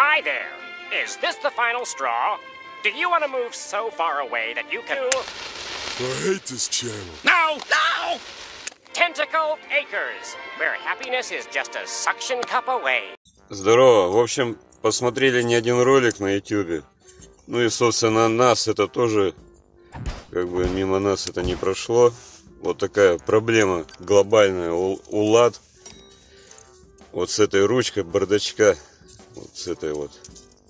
Hi there. Is this the final straw? Do you want to move so far away that you can... I hate this channel. No! No! Tentacle Acres, where happiness is just a suction cup away. Здорово. В общем, посмотрели не один ролик на YouTube. Ну и, собственно, нас это тоже, как бы мимо нас это не прошло. Вот такая проблема глобальная у, у лад. Вот с этой ручкой бардачка. Вот с этой вот.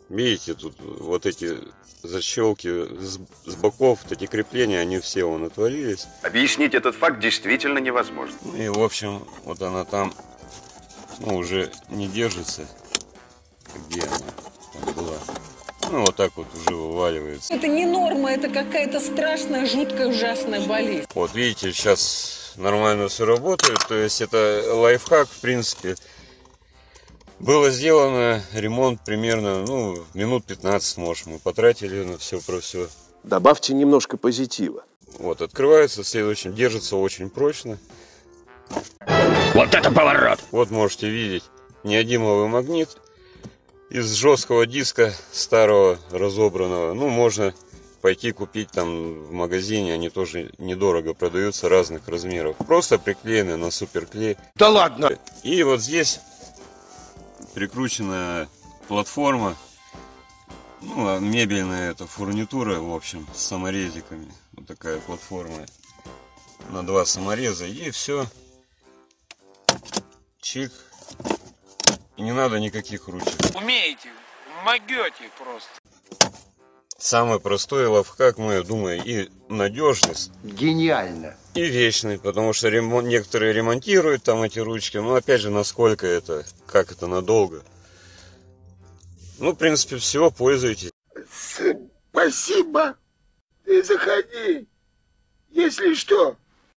Видите, тут вот эти защелки с, с боков, вот эти крепления, они все вон отвалились. Объяснить этот факт действительно невозможно. Ну и, в общем, вот она там, ну, уже не держится. Где она? Там была. Ну, вот так вот уже вываливается. Это не норма, это какая-то страшная, жуткая, ужасная болезнь. Вот видите, сейчас нормально все работает. То есть это лайфхак, в принципе. Было сделано ремонт примерно, ну, минут 15, может, мы потратили на все про все. Добавьте немножко позитива. Вот, открывается, следующим держится очень прочно. Вот это поворот! Вот можете видеть неодимовый магнит из жесткого диска старого разобранного. Ну, можно пойти купить там в магазине, они тоже недорого продаются разных размеров. Просто приклеены на суперклей. Да ладно! И вот здесь прикрученная платформа, ну, а мебельная эта фурнитура, в общем, с саморезиками. Вот такая платформа на два самореза. И все. Чик. И не надо никаких ручек. Умеете, могете просто. Самый простой лайфхак, ну, я думаю, и надежность, Гениально. и вечный, потому что ремон- некоторые ремонтируют там эти ручки, но опять же, насколько это, как это надолго. Ну, в принципе, всего пользуйтесь. Спасибо. Ты заходи. Если что,